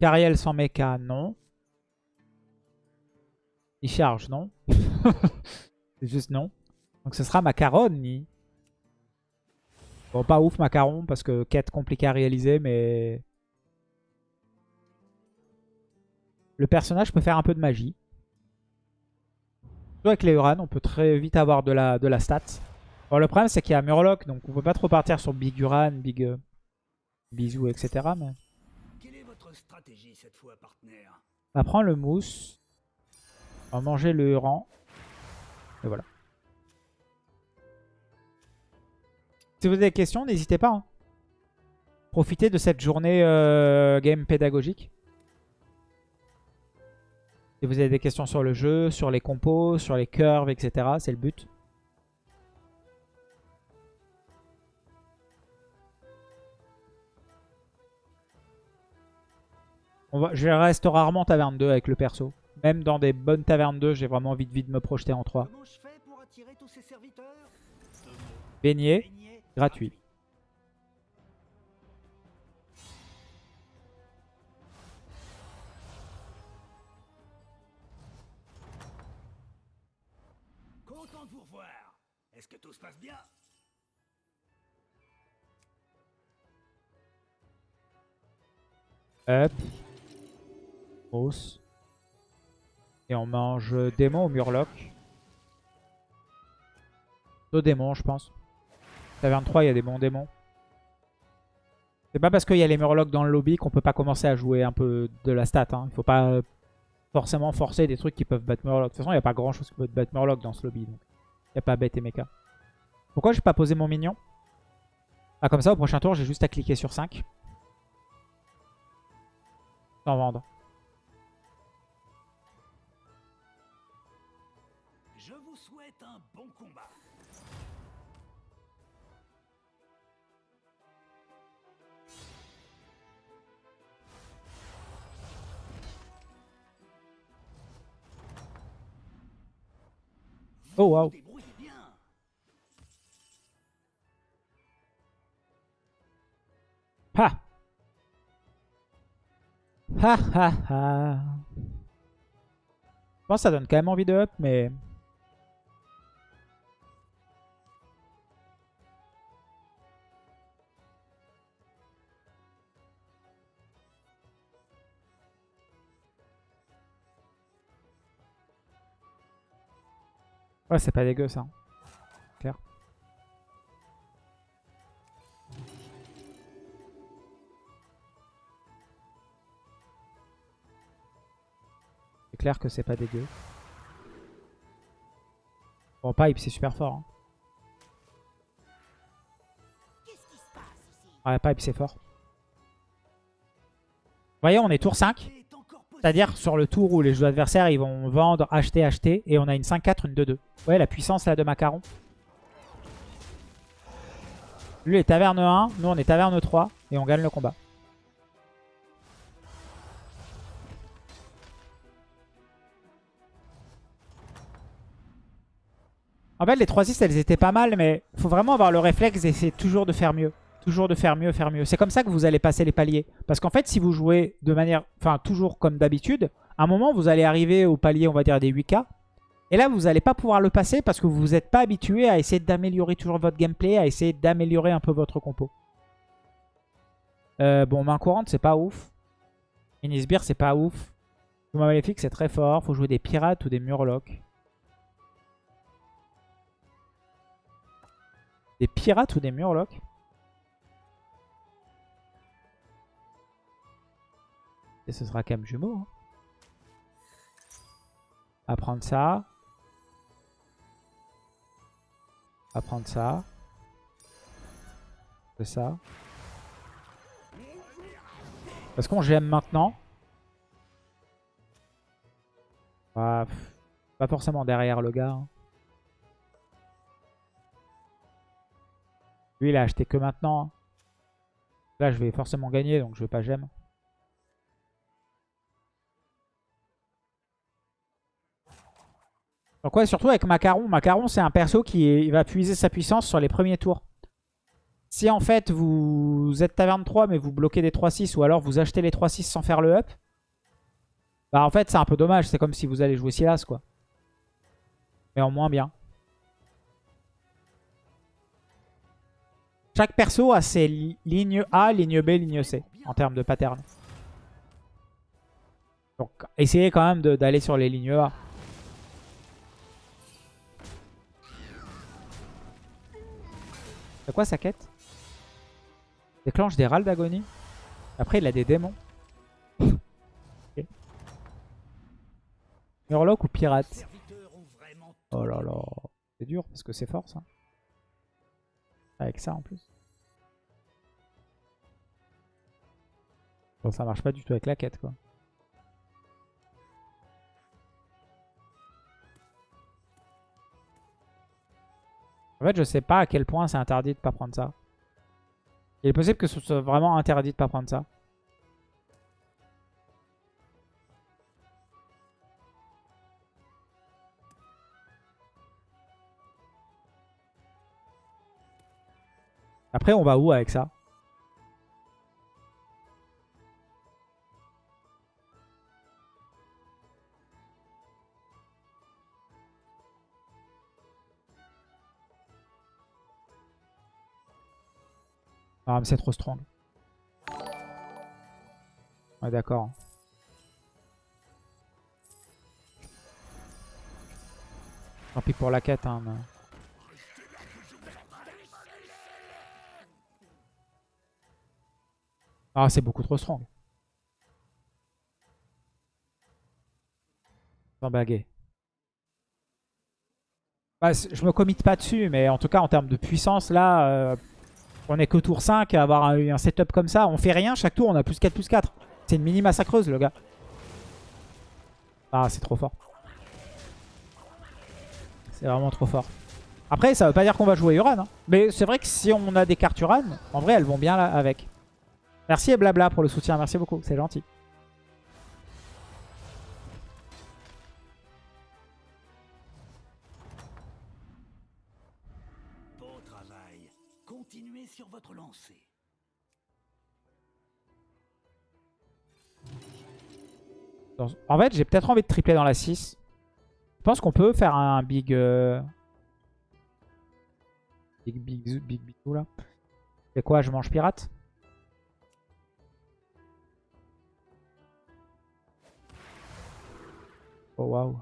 Cariel sans mecha, non. Il charge, non. C'est juste non. Donc ce sera Macaroni. Bon, pas ouf Macaron parce que quête compliquée à réaliser, mais... Le personnage peut faire un peu de magie. Surtout avec les Uran, on peut très vite avoir de la, stat. Bon, le problème c'est qu'il y a Murloc, donc on peut pas trop partir sur Big Uran, Big euh, Bisou, etc. Mais... On va prendre le mousse. On va manger le Uran. Et voilà. Si vous avez des questions, n'hésitez pas. hein. Profitez de cette journée euh, game pédagogique. Si vous avez des questions sur le jeu, sur les compos, sur les curves, etc. C'est le but. On va, je reste rarement taverne 2 avec le perso. Même dans des bonnes tavernes 2, j'ai vraiment envie de vite me projeter en 3. Comment je fais pour attirer tous ces serviteurs? Deux mots. Beignet, gratuit. Content de vous revoir. Est-ce que tout se passe bien? Et on mange démon ou murloc. Deux démons, je pense. Taverne 3, il y a des bons démons. C'est pas parce qu'il y a les murlocs dans le lobby qu'on peut pas commencer à jouer un peu de la stat. Hein. Il faut pas forcément forcer des trucs qui peuvent battre murloc. De toute façon, il n'y a pas grand chose qui peut battre murloc dans ce lobby. Donc. Il n'y a pas bête et mecha. Pourquoi j'ai pas posé mon mignon? Ah, comme ça, au prochain tour, j'ai juste à cliquer sur 5. Sans vendre. Je vous souhaite un bon combat. Oh, bien. Ha Ha ha ha que ça donne quand même envie de up, mais... Ouais, c'est pas dégueu ça. Clair. C'est clair que c'est pas dégueu. Bon, pipe, c'est super fort. Hein. Ouais, pipe, c'est fort. Vous voyez, on est tour 5. C'est-à-dire sur le tour où les joueurs adversaires ils vont vendre, acheter, acheter. Et on a une 5-4, une 2-2. Ouais, la puissance là de Macaron. Lui est taverne 1, nous on est taverne 3. Et on gagne le combat. En fait, les 3-6, elles étaient pas mal, mais faut vraiment avoir le réflexe d'essayer toujours de faire mieux. Toujours de faire mieux, faire mieux. C'est comme ça que vous allez passer les paliers. Parce qu'en fait, si vous jouez de manière, enfin, toujours comme d'habitude, à un moment, vous allez arriver au palier, on va dire, des 8K. Et là, vous n'allez pas pouvoir le passer parce que vous n'êtes pas habitué à essayer d'améliorer toujours votre gameplay, à essayer d'améliorer un peu votre compo. Euh, bon, main courante, c'est pas ouf. Inisbir, c'est pas ouf. Touma Maléfique, c'est très fort. Faut jouer des pirates ou des murlocs. Des pirates ou des murlocs? Et ce sera quand même jumeau. Hein. Ça. À prendre ça. C'est ça. Est-ce qu'on GM maintenant? Pas forcément derrière le gars. hein. Lui, il a acheté que maintenant. hein. Là, je vais forcément gagner, donc je vais pas j'aime. Donc ouais, surtout avec Macaron. Macaron, c'est un perso qui va puiser sa puissance sur les premiers tours. Si en fait vous êtes taverne 3 mais vous bloquez des 3-6 ou alors vous achetez les 3-6 sans faire le up, bah en fait c'est un peu dommage. C'est comme si vous allez jouer Silas quoi. Mais en moins bien. Chaque perso a ses li- lignes A, ligne B, ligne C en termes de pattern. Donc essayez quand même d'aller sur les lignes A. C'est quoi sa quête Déclenche des râles d'agonie? Après il a des démons. Ok. Murloc ou pirate? Oh là là. C'est dur parce que c'est fort ça. Avec ça en plus. Bon ça marche pas du tout avec la quête quoi. En fait je sais pas à quel point c'est interdit de pas prendre ça. Il est possible que ce soit vraiment interdit de pas prendre ça. Après, on va où avec ça? Ah, mais c'est trop strong. Ouais, d'accord. Tant pis pour la quête, hein. Ah, c'est beaucoup trop strong. Sans baguer. Bah, je me commit pas dessus, mais en tout cas, en termes de puissance, là, euh, on est que tour 5, à avoir un, un setup comme ça, on fait rien, chaque tour, on a plus 4, plus 4. C'est une mini massacreuse, le gars. Ah, c'est trop fort. C'est vraiment trop fort. Après, ça veut pas dire qu'on va jouer Uran. hein. Mais c'est vrai que si on a des cartes Uran, en vrai, elles vont bien là avec. Merci et blabla pour le soutien, merci beaucoup, c'est gentil. Continuez sur votre lancée. En fait, j'ai peut-être envie de tripler dans la 6. Je pense qu'on peut faire un big... euh, Big, big, big, big, big, là. C'est quoi, je mange pirate? Oh, waouh.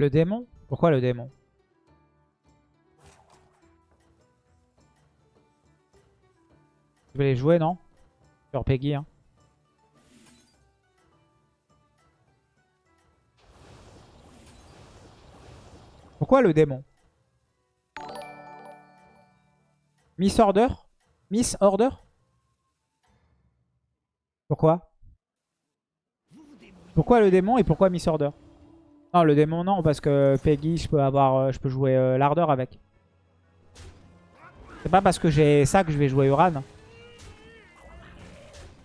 Le démon? Pourquoi le démon? Je vais les jouer, non? Sur Peggy, hein. Pourquoi le démon? Miss Order? Miss Order? Pourquoi? Pourquoi le démon et pourquoi Miss Order? Non, le démon, non, parce que Peggy, je peux avoir, euh, je peux jouer euh, l'ardeur avec. C'est pas parce que j'ai ça que je vais jouer Uran.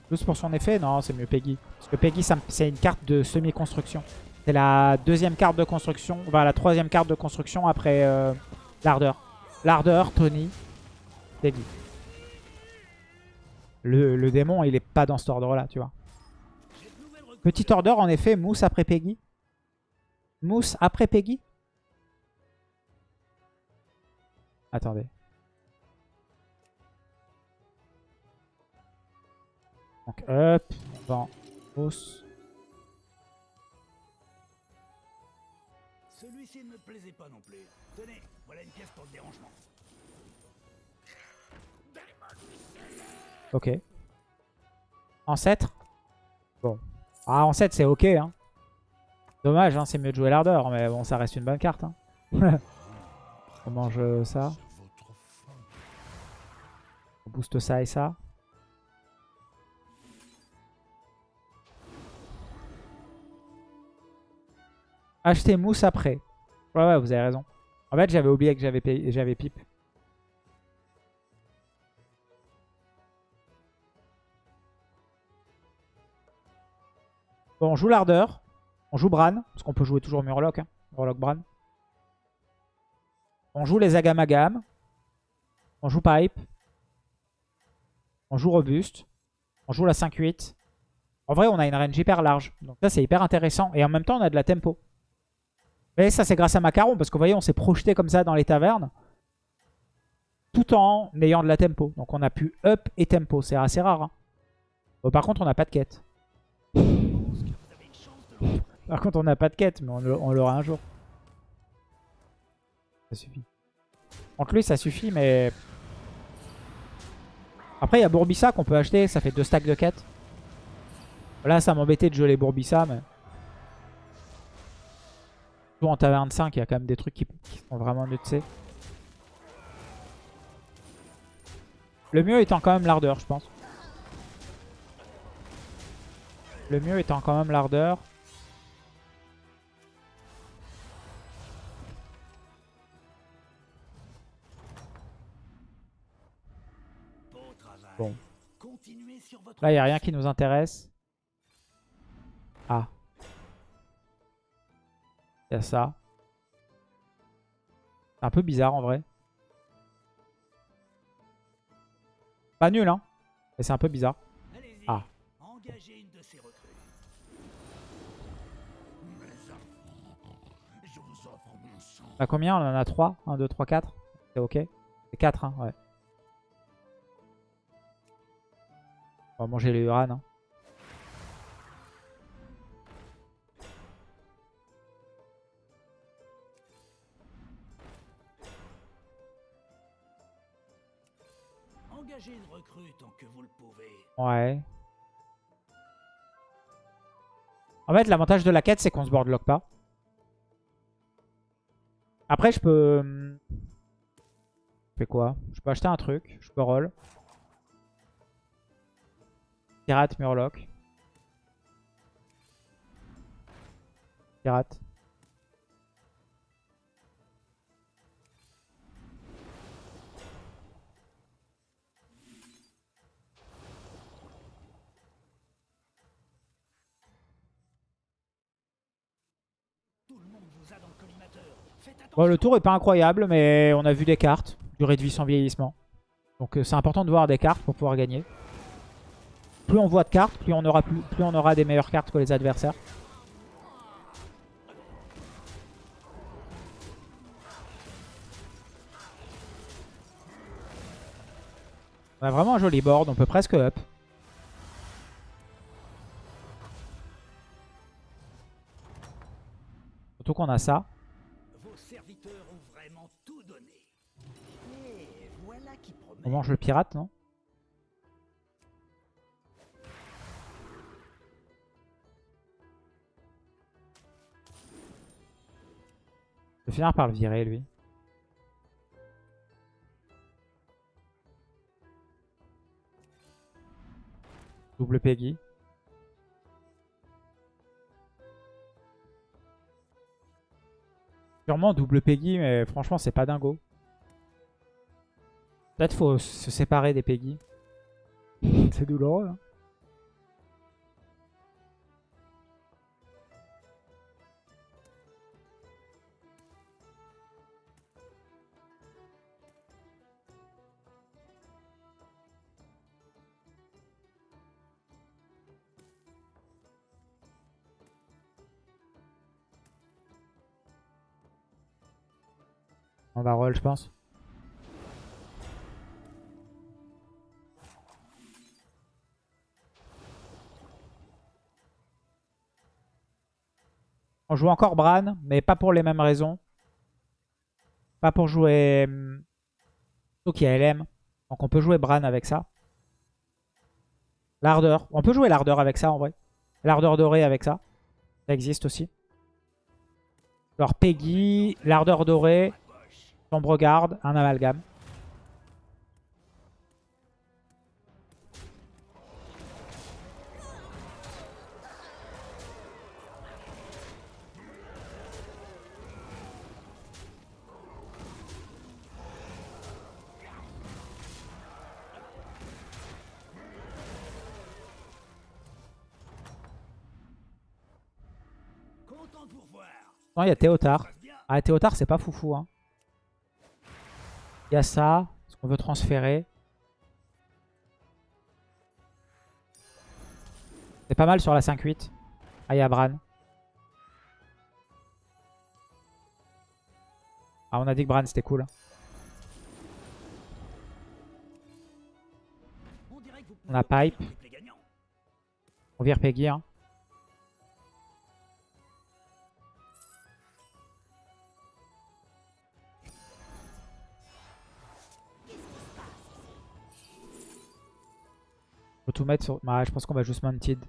Juste pour son effet, non, c'est mieux Peggy. Parce que Peggy, c'est une carte de semi-construction. C'est la deuxième carte de construction, enfin la troisième carte de construction après euh, l'ardeur. L'ardeur, Tony, Peggy. Le, démon, il est pas dans cet ordre-là, tu vois. Petit order, en effet, mousse après Peggy. Mousse après Peggy? Attendez. Donc up, mousse. Celui-ci ne me plaisait pas non plus. Tenez, voilà une pièce pour le dérangement. Ok. Ancêtre? Bon. Ah, ancêtre, c'est ok. Hein. Dommage, hein, c'est mieux de jouer l'ardeur, mais bon, ça reste une bonne carte. Hein. on mange euh, ça. On booste ça et ça. Acheter mousse après. Ouais, ouais, vous avez raison. En fait, j'avais oublié que j'avais pipe. Bon, on joue l'ardeur. On joue Bran, parce qu'on peut jouer toujours Murloc. Hein. Murloc Bran. On joue les Agamagam. On joue Pipe. On joue Robuste. On joue la 5-8. En vrai, on a une range hyper large. Donc ça, c'est hyper intéressant. Et en même temps, on a de la tempo. Mais ça, c'est grâce à Macaron. Parce que vous voyez, on s'est projeté comme ça dans les tavernes. Tout en ayant de la tempo. Donc on a pu up et tempo. C'est assez rare. hein. Par contre, on n'a pas de quête. Par contre, on n'a pas de quête. Mais on l'aura un jour. Ça suffit. Contre lui, ça suffit. Mais... Après, il y a Bourbissa qu'on peut acheter. Ça fait deux stacks de quêtes. Là, ça m'embêtait de geler Bourbissa, mais... Surtout en taverne 5, il y a quand même des trucs qui, qui sont vraiment nutsés. Le mieux étant quand même l'ardeur, je pense. Le mieux étant quand même l'ardeur. Bon. Là, il n'y a rien qui nous intéresse. Ah. Il y a ça. C'est un peu bizarre en vrai. Pas nul, hein. Mais c'est un peu bizarre. Ah. On a combien? On en a 3 1, 2, 3, 4. C'est ok C'est 4, hein, ouais. On va manger les Uran. Hein. Engagez une recrue tant que vous le pouvez. Ouais. En fait, l'avantage de la quête, c'est qu'on se boardlock pas. Après, je peux... hum, Je fais quoi? Je peux acheter un truc. Je peux roll. Pirate, Murloc. Pirate. Bon, le tour est pas incroyable, mais on a vu des cartes. Durée de vie sans vieillissement. Donc euh, c'est important de voir des cartes pour pouvoir gagner. Plus on voit de cartes, plus on aura, plus, plus on aura des meilleures cartes que les adversaires. On a vraiment un joli board, on peut presque up. Surtout qu'on a ça. Vos serviteurs ont vraiment tout donné. Et voilà qui promet. On mange le pirate, non? Je vais finir par le virer, lui. Double Peggy. Sûrement double Peggy, mais franchement, c'est pas dingo. Peut-être faut se séparer des Peggy. c'est douloureux. hein. On va roll, je pense. On joue encore Bran, mais pas pour les mêmes raisons. Pas pour jouer... hum, y a LM. Donc on peut jouer Bran avec ça. L'ardeur. On peut jouer l'ardeur avec ça en vrai. L'ardeur dorée avec ça. Ça existe aussi. Alors Peggy, l'ardeur dorée, l'ombre garde, un amalgame. Non, il y a Théotard. Ah, Théotard, c'est pas foufou. Hein. Il y a ça. Ce qu'on veut transférer. C'est pas mal sur la 5-8. Ah, il Bran. Ah, on a dit que Bran, c'était cool. On a Pipe. On vire Peggy. Hein. Bah, je pense qu'on va juste Mounted.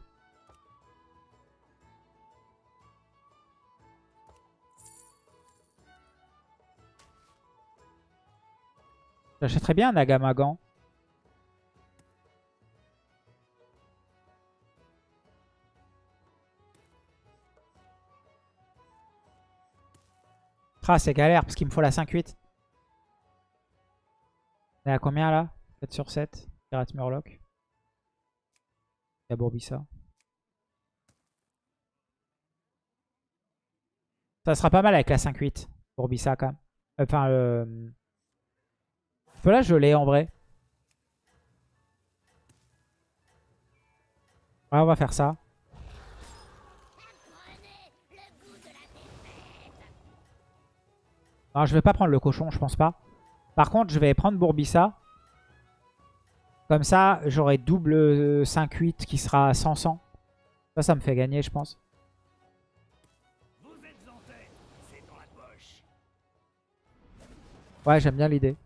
J'achèterais bien un Nagamagan. Ah, c'est galère parce qu'il me faut la 5-8. On est à combien là? 7 sur 7. Pirate Murloc. A Bourbissa. Ça sera pas mal avec la 5-8. Bourbissa quand même. Enfin, euh... là je l'ai en vrai. Ouais, on va faire ça. Non, je vais pas prendre le cochon, je pense pas. Par contre, je vais prendre Bourbissa. Comme ça, j'aurai double euh, 5-8 qui sera 100-100. Ça, ça me fait gagner, je pense. Ouais, j'aime bien l'idée.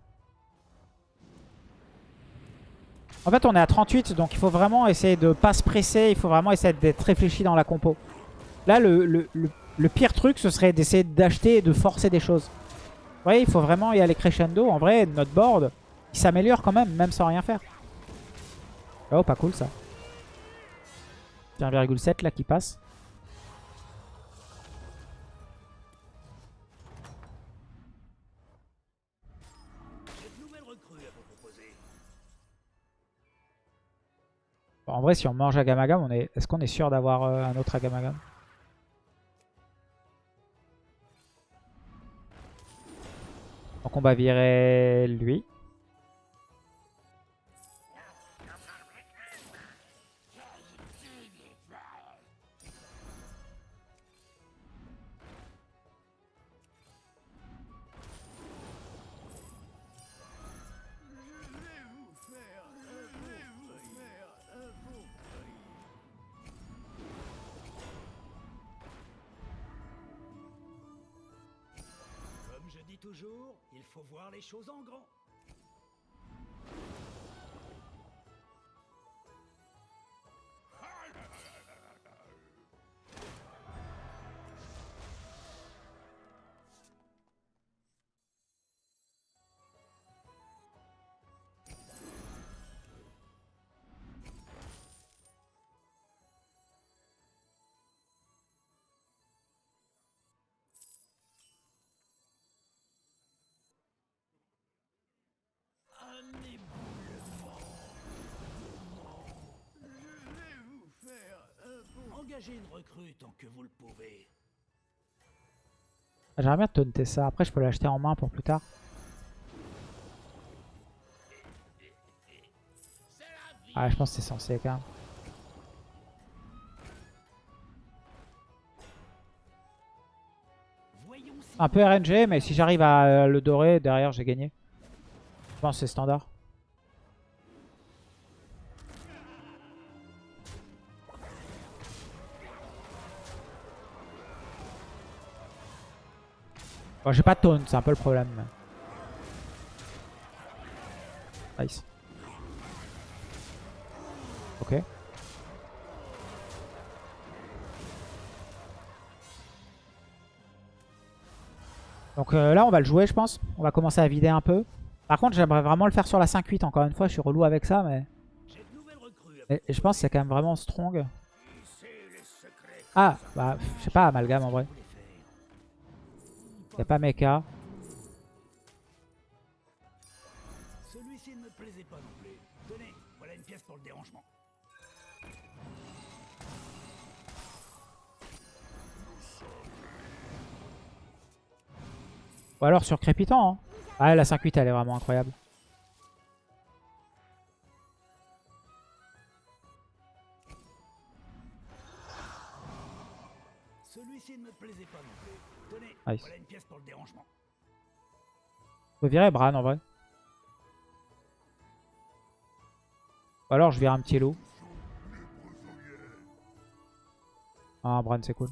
En fait, on est à 38, donc il faut vraiment essayer de pas se presser. Il faut vraiment essayer d'être réfléchi dans la compo. Là, le, le- le- le pire truc, ce serait d'essayer d'acheter et de forcer des choses. Vous voyez, il faut vraiment y aller crescendo. En vrai, notre board, il s'améliore quand même, même sans rien faire. Oh, pas cool ça. 1,7 là qui passe. En vrai, si on mange Agamagam, on est... est-ce qu'on est sûr d'avoir euh, un autre Agamagam? Donc on va virer lui. Toujours, il faut voir les choses en grand. J'aimerais bien taunter ça. Après, je peux l'acheter en main pour plus tard. Ah, je pense que c'est censé quand même. Un peu RNG, mais si j'arrive à euh, le dorer, derrière, j'ai gagné. Je pense que c'est standard. J'ai pas de taunt, c'est un peu le problème. Nice. Ok. Donc euh, là, on va le jouer, je pense. On va commencer à vider un peu. Par contre, j'aimerais vraiment le faire sur la 5-8. Encore une fois, je suis relou avec ça, mais... à mais je pense que c'est quand même vraiment strong. Ah, bah, je sais pas, amalgame en vrai. C'est pas mecha. Celui-ci ne me plaisait pas non plus. Tenez, voilà une pièce pour le dérangement. Ou alors sur Crépitant. Hein. Ah la 5-8 elle est vraiment incroyable. Nice. voilà une pièce pour le dérangement. Je peux virer Bran en vrai. Ou alors je vire un petit loup. Ah, Bran c'est cool.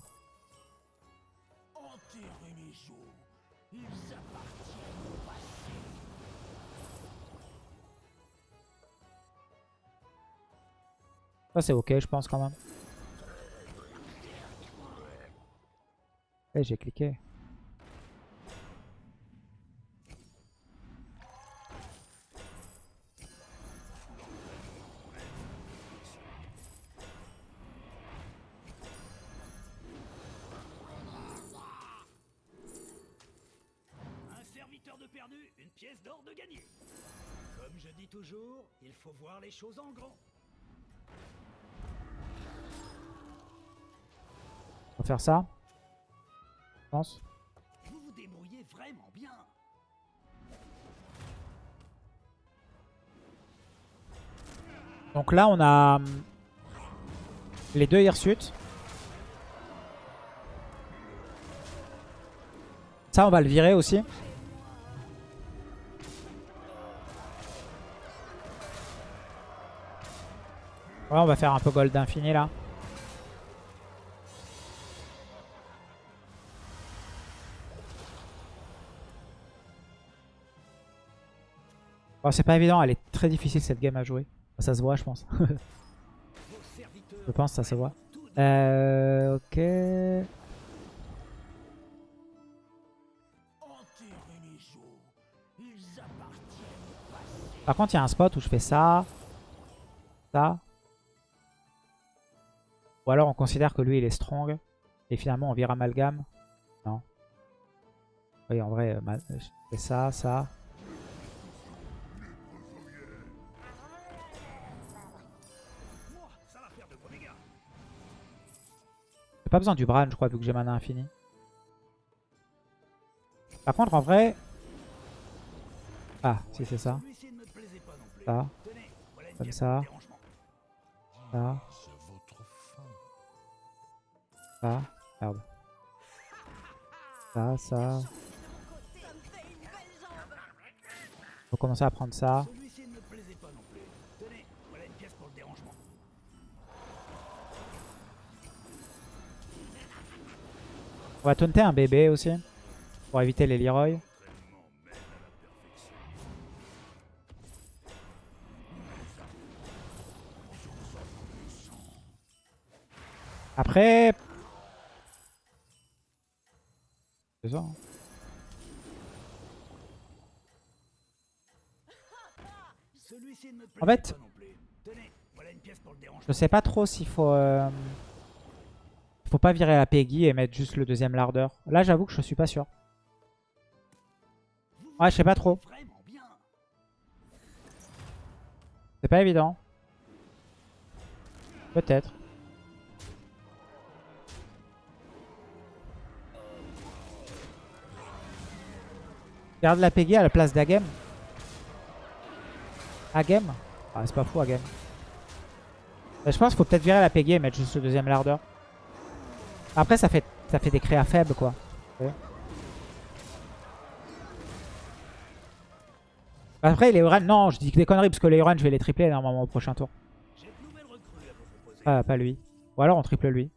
Ça c'est ok je pense quand même. Eh j'ai cliqué. Perdu, une pièce d'or de gagné. Comme je dis toujours, il faut voir les choses en grand. On va faire ça. Je pense. Vous vous débrouillez vraiment bien. Donc là on a hum, les deux hirsutes. Ça on va le virer aussi. Ouais on va faire un peu gold infini là. Bon, c'est pas évident, elle est très difficile cette game à jouer. Ça se voit je pense. Je pense ça se voit. Euh, ok. Par contre, il y a un spot où je fais ça, ça. Ou alors on considère que lui il est strong. Et finalement on vire amalgame. Non. Oui, en vrai, euh, je fais ça, ça. J'ai pas besoin du Bran, je crois, vu que j'ai mana infini. Par contre, en vrai... Ah, si c'est ça. Ça, Comme ça. ça, C'est. Ça. Merde. Ça, ça. Faut commencer à prendre ça. On va taunter un bébé aussi. Pour éviter les Leroy. Après... C'est ça. hein. En fait- pas non plus. Tenez, voilà une pièce pour le dérangement. Je sais pas trop s'il faut... euh, Faut pas virer la Peggy et mettre juste le deuxième lardeur. Là j'avoue que je suis pas sûr. Ouais, je sais pas trop. C'est pas évident. Peut-être. Garde la Peggy à la place d'Agem. Agem? Ah, c'est pas fou, Agem. Mais je pense qu'il faut peut-être virer la Peggy et mettre juste le deuxième lardeur. Après, ça fait, ça fait des créas faibles, quoi. Ouais. Après, les Uran, non, je dis que des conneries parce que les Uran, je vais les tripler normalement au prochain tour. Ah, pas lui. Ou alors on triple lui.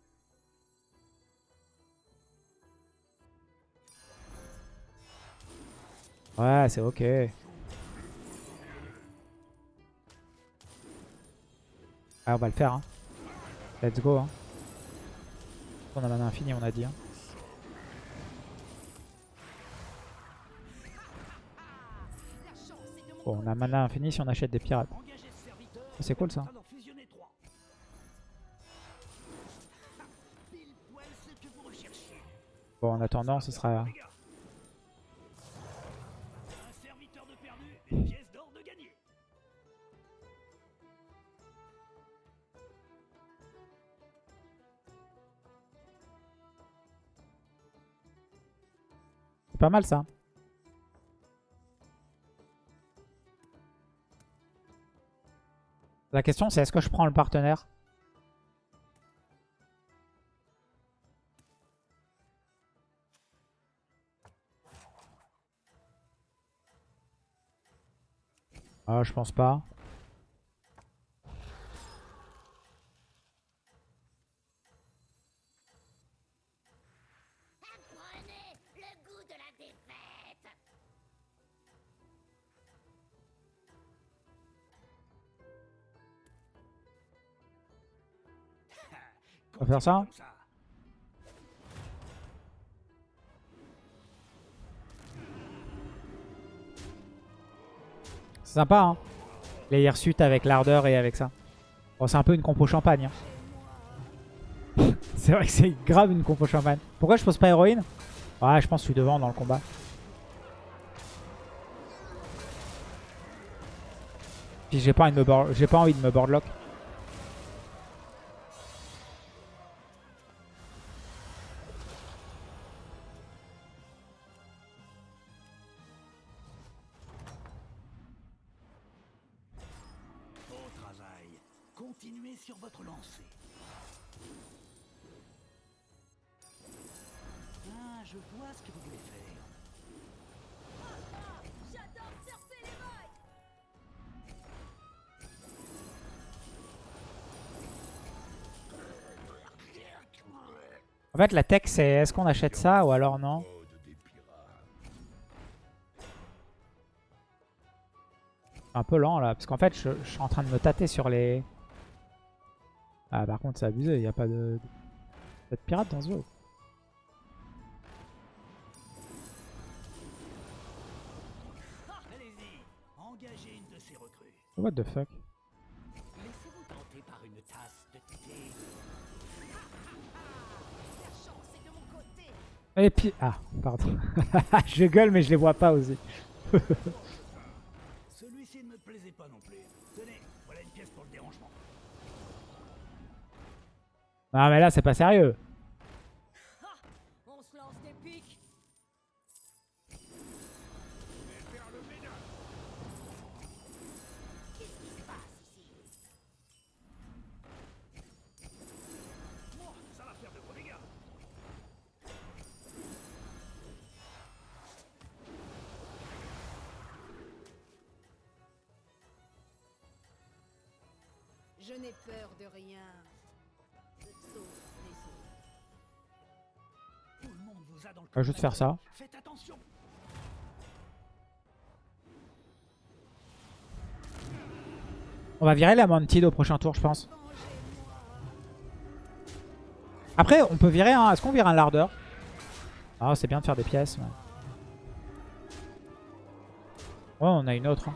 Ouais, c'est ok. Ah, on va le faire. Hein. Let's go. Hein. On a mana infini, on a dit. Hein. Bon, on a mana infini si on achète des pirates. C'est cool, ça. Bon, en attendant, ce sera... pas mal ça. La question c'est est-ce que je prends le partenaire? Euh, Je pense pas. Ça. C'est sympa, hein Les hirsutes avec l'ardeur et avec ça. Bon, c'est un peu une compo champagne. hein. c'est vrai que c'est grave une compo champagne. Pourquoi je pose pas héroïne? Ouais, je pense que je suis devant dans le combat. J'ai pas envie de me boardlock. Continuez sur votre lancée. Ah, je vois ce que vous voulez faire. J'adore surfer les vagues. En fait, la tech, c'est est-ce qu'on achète ça ou alors non C'est un peu lent là, parce qu'en fait, je, je suis en train de me tâter sur les... Ah, par contre, c'est abusé, il n'y a pas de... pas de pirate dans ce jeu. What the fuck? Laissez-vous tenter par une tasse de thé. La chance est de mon côté. Et puis... Ah, pardon. je gueule, mais je les vois pas aussi. Celui-ci ne me plaisait pas non plus. Tenez, voilà une pièce pour le dérangement. Non, mais là, c'est pas sérieux. On se lance des pics. Qu'est-ce qui se passe ici Moi, ça va faire de gros dégâts. Je n'ai peur de rien. Monde vous a dans le On va juste faire ça. Faites attention. On va virer la Mantid au prochain tour, je pense. Après, on peut virer un... Est-ce qu'on vire un lardeur Ah, c'est bien de faire des pièces. mais- Ouais, on a une autre. hein.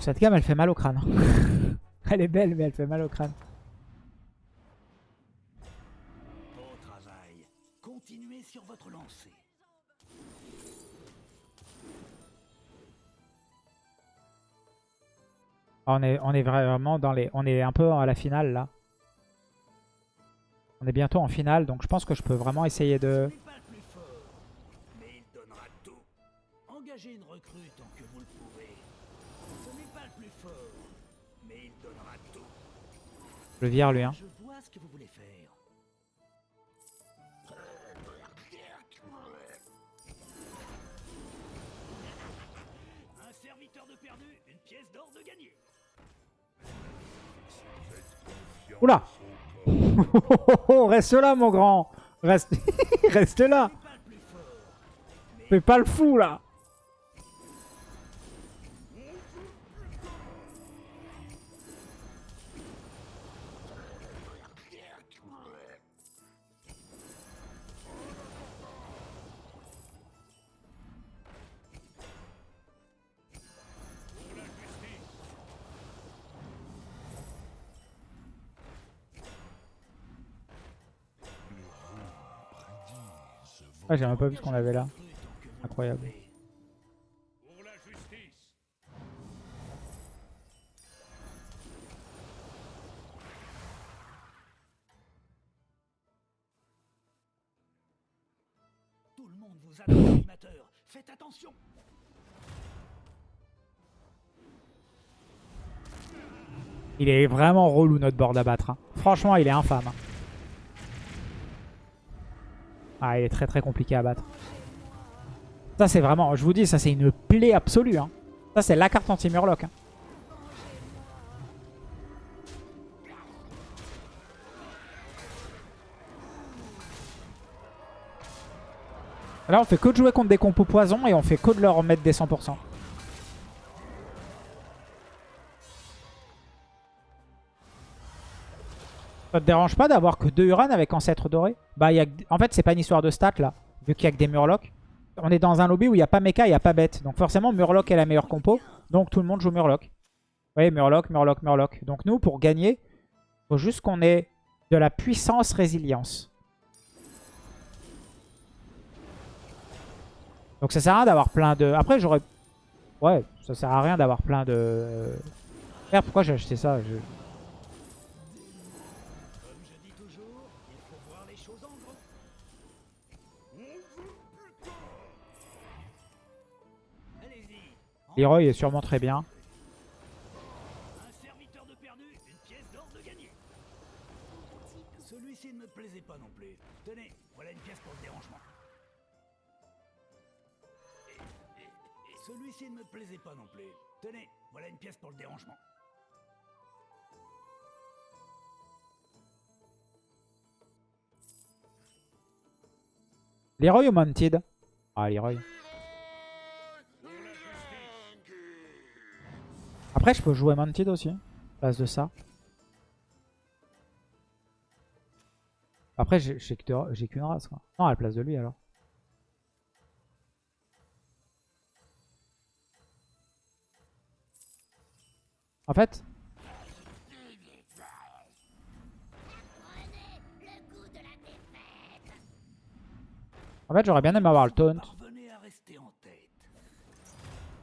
Cette gamme, elle fait mal au crâne. elle est belle, mais elle fait mal au crâne. Au travail. Continuez sur votre lancée. On est, on est vraiment dans les... On est un peu à la finale, là. On est bientôt en finale, donc je pense que je peux vraiment essayer de... Le mais il donnera tout. Je le vire, lui. Hein. Je vois ce que vous voulez faire. Un serviteur de perdu, une pièce d'or de gagné. Oula Reste là, mon grand Reste, Reste là Fais pas le fou, là Ah, j'ai même pas vu ce qu'on avait là. Incroyable. Tout le monde vous. Faites attention. Il est vraiment relou notre bord d'abattre. Hein. Franchement, il est infâme. Ah, il est très très compliqué à battre. Ça, c'est vraiment... Je vous dis, ça, c'est une plaie absolue. hein. Ça, c'est la carte anti-Murloc. hein. Là, on fait que de jouer contre des compos poison et on fait que de leur mettre des 100%. Ça te dérange pas d'avoir que deux Uran avec Ancêtre Doré? Bah, y a... en fait, c'est pas une histoire de stats, là. Vu qu'il y a que des Murlocs. On est dans un lobby où il n'y a pas Mecha, il n'y a pas Bête. Donc forcément, Murloc est la meilleure compo. Donc tout le monde joue Murloc. Vous voyez, Murloc, Murloc, Murloc. Donc nous, pour gagner, faut juste qu'on ait de la puissance résilience. Donc ça sert à rien d'avoir plein de... Après, j'aurais... Ouais, ça sert à rien d'avoir plein de... Pourquoi j'ai acheté ça? Leroy est sûrement très bien. Un serviteur de perdu, une pièce d'or de gagné. Celui-ci ne me plaisait pas non plus. Tenez, voilà une pièce pour le dérangement. Celui-ci ne me plaisait pas non plus. Tenez, voilà une pièce pour le dérangement. Leroy ou Mounted? Ah, Leroy. Après, je peux jouer Mounted aussi. À place de ça. Après, j'ai qu'une race. Quoi. Non, à la place de lui alors. En fait, en fait j'aurais bien aimé avoir le taunt.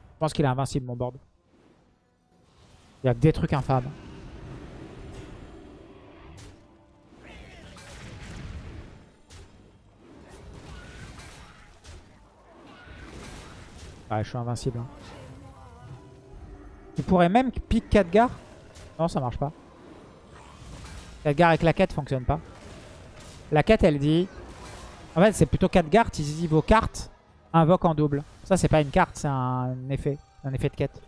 Je pense qu'il est invincible mon board. Il y a que des trucs infâmes. Ouais, je suis invincible. hein. Tu pourrais même 4 gars Non, ça marche pas. 4 gars avec la quête fonctionne pas. La quête, elle dit... En fait, c'est plutôt 4 gardes. Ils disent vos cartes invoquent en double. Ça, c'est pas une carte, c'est un effet. Un effet de quête.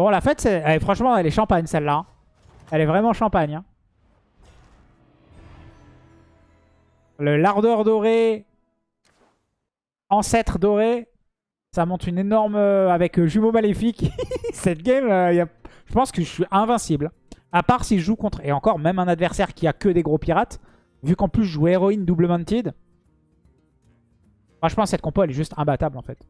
Bon, la fête, elle franchement, elle est champagne celle-là. Elle est vraiment champagne. hein. Le lardeur doré, ancêtre doré, ça monte une énorme... euh, avec euh, jumeaux maléfiques. Cette game, euh, je pense que je suis invincible. À part si je joue contre... Et encore, même un adversaire qui a que des gros pirates. Vu qu'en plus je joue héroïne double mounted. Franchement, cette compo, elle est juste imbattable en fait.